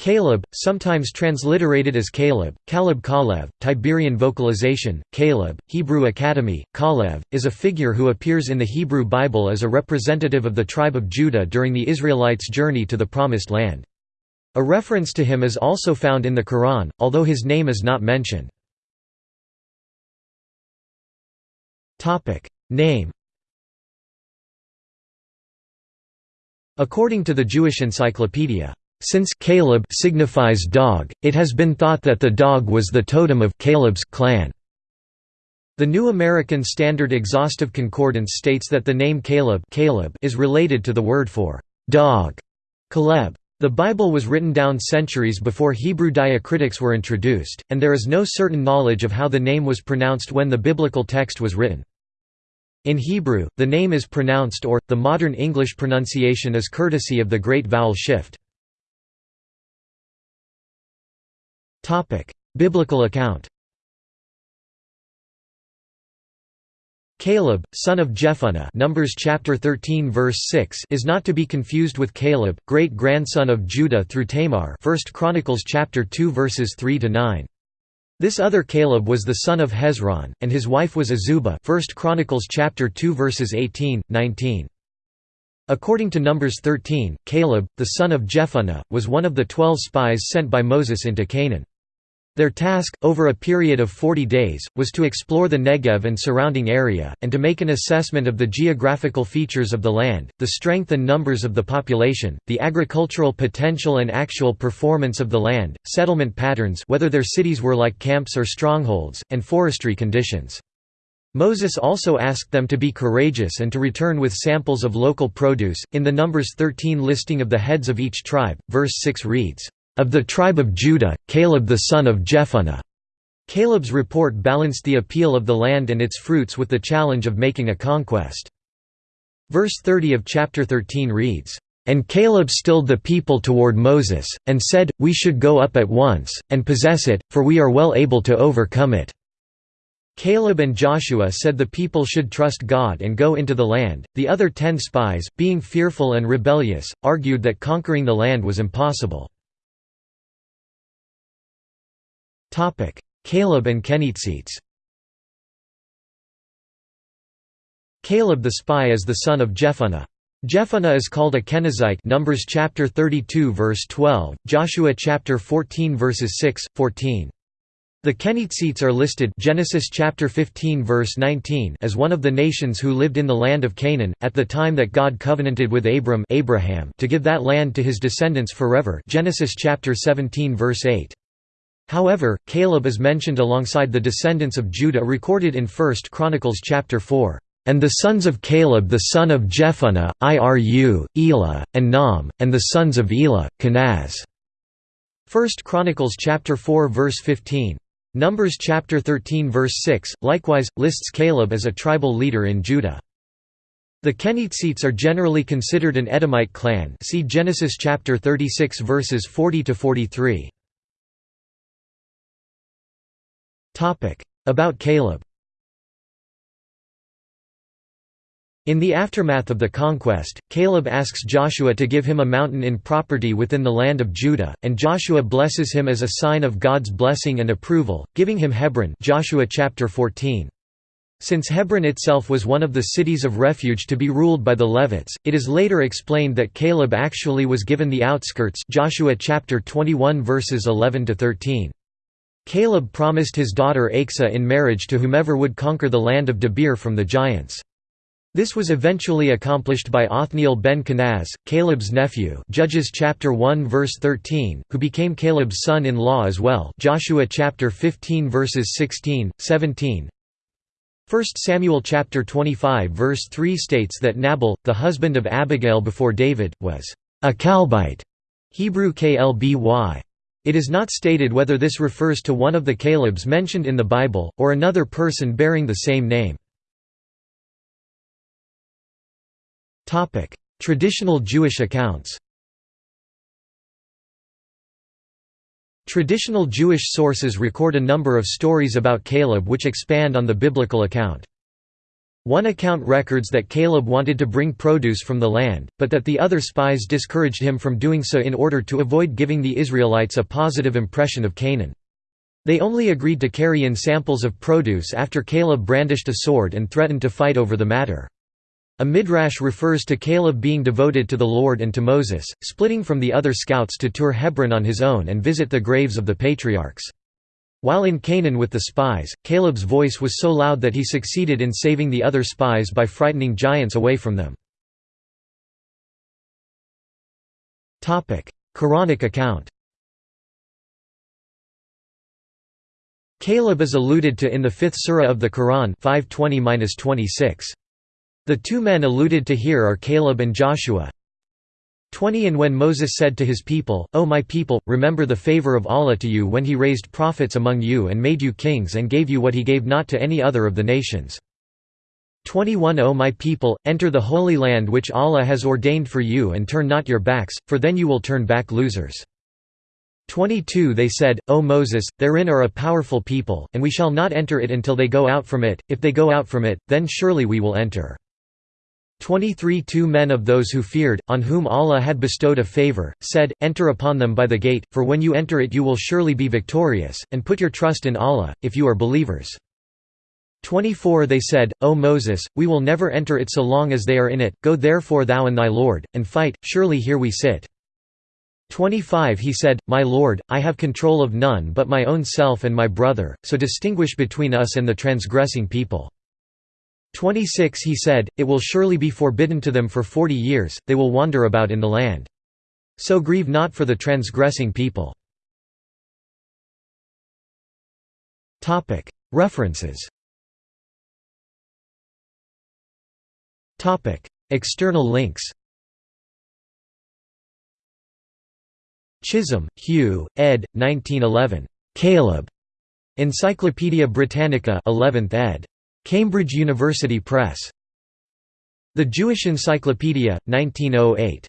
Caleb, sometimes transliterated as Caleb, Caleb Kalev, Tiberian vocalization, Caleb, Hebrew Academy, Kalev, is a figure who appears in the Hebrew Bible as a representative of the tribe of Judah during the Israelites' journey to the Promised Land. A reference to him is also found in the Quran, although his name is not mentioned. Name According to the Jewish Encyclopedia, since Caleb signifies dog, it has been thought that the dog was the totem of Caleb's clan. The New American Standard Exhaustive Concordance states that the name Caleb, Caleb is related to the word for dog, Caleb. The Bible was written down centuries before Hebrew diacritics were introduced, and there is no certain knowledge of how the name was pronounced when the biblical text was written. In Hebrew, the name is pronounced or, the modern English pronunciation is courtesy of the great vowel shift. Topic: Biblical account. Caleb, son of Jephunneh, Numbers chapter 13 verse 6, is not to be confused with Caleb, great-grandson of Judah through Tamar. 1 Chronicles chapter 2 verses 3 to 9. This other Caleb was the son of Hezron, and his wife was Azubah. 1 Chronicles chapter 2 verses 18, 19. According to Numbers 13, Caleb, the son of Jephunneh, was one of the twelve spies sent by Moses into Canaan. Their task, over a period of 40 days, was to explore the Negev and surrounding area, and to make an assessment of the geographical features of the land, the strength and numbers of the population, the agricultural potential and actual performance of the land, settlement patterns whether their cities were like camps or strongholds, and forestry conditions. Moses also asked them to be courageous and to return with samples of local produce. In the Numbers 13 listing of the heads of each tribe, verse 6 reads, of the tribe of Judah, Caleb the son of Jephunneh. Caleb's report balanced the appeal of the land and its fruits with the challenge of making a conquest. Verse 30 of chapter 13 reads, "...and Caleb stilled the people toward Moses, and said, We should go up at once, and possess it, for we are well able to overcome it." Caleb and Joshua said the people should trust God and go into the land. The other ten spies, being fearful and rebellious, argued that conquering the land was impossible. Caleb and Kenizzites Caleb the spy is the son of Jephunneh. Jephunneh is called a Kenizzite Numbers chapter 32 verse 12, Joshua chapter 14 verses 6, 14. The Kenizzites are listed Genesis chapter 15 verse 19 as one of the nations who lived in the land of Canaan at the time that God covenanted with Abram Abraham to give that land to his descendants forever Genesis chapter 17 verse 8. However, Caleb is mentioned alongside the descendants of Judah recorded in 1 Chronicles chapter 4. And the sons of Caleb the son of Jephunneh, Iru, Elah, and Nam, and the sons of Elah, Kenaz. 1 Chronicles chapter 4 verse 15. Numbers chapter 13 verse 6, likewise, lists Caleb as a tribal leader in Judah. The Kenizzites are generally considered an Edomite clan see Genesis chapter 36 verses 40 to 43. About Caleb In the aftermath of the conquest, Caleb asks Joshua to give him a mountain in property within the land of Judah, and Joshua blesses him as a sign of God's blessing and approval, giving him Hebron Joshua chapter 14. Since Hebron itself was one of the cities of refuge to be ruled by the Levites, it is later explained that Caleb actually was given the outskirts Joshua chapter 21 verses 11 to 13. Caleb promised his daughter Achsah in marriage to whomever would conquer the land of Debir from the giants. This was eventually accomplished by Othniel ben Kenaz, Caleb's nephew Judges chapter 1 verse 13, who became Caleb's son-in-law as well Joshua chapter 15 verses 16, 17 1 Samuel chapter 25 verse 3 states that Nabal, the husband of Abigail before David, was a Calebite Hebrew klby. It is not stated whether this refers to one of the Calebs mentioned in the Bible, or another person bearing the same name. Traditional Jewish accounts Traditional Jewish sources record a number of stories about Caleb which expand on the biblical account. One account records that Caleb wanted to bring produce from the land, but that the other spies discouraged him from doing so in order to avoid giving the Israelites a positive impression of Canaan. They only agreed to carry in samples of produce after Caleb brandished a sword and threatened to fight over the matter. A midrash refers to Caleb being devoted to the Lord and to Moses, splitting from the other scouts to tour Hebron on his own and visit the graves of the patriarchs. While in Canaan with the spies, Caleb's voice was so loud that he succeeded in saving the other spies by frightening giants away from them. Quranic account Caleb is alluded to in the fifth surah of the Quran 520 The two men alluded to here are Caleb and Joshua, 20 And when Moses said to his people, O my people, remember the favor of Allah to you when he raised prophets among you and made you kings and gave you what he gave not to any other of the nations. 21 O my people, enter the holy land which Allah has ordained for you and turn not your backs, for then you will turn back losers. 22 They said, O Moses, therein are a powerful people, and we shall not enter it until they go out from it, if they go out from it, then surely we will enter. 23 Two men of those who feared, on whom Allah had bestowed a favor, said, Enter upon them by the gate, for when you enter it you will surely be victorious, and put your trust in Allah, if you are believers. 24 They said, O Moses, we will never enter it so long as they are in it, go therefore thou and thy Lord, and fight, surely here we sit. 25 He said, My Lord, I have control of none but my own self and my brother, so distinguish between us and the transgressing people. 26 He said, It will surely be forbidden to them for forty years, they will wander about in the land. So grieve not for the transgressing people. References External links Chisholm, Hugh, ed. 1911. Caleb. Encyclopædia Britannica 11th ed. Cambridge University Press. The Jewish Encyclopedia, 1908.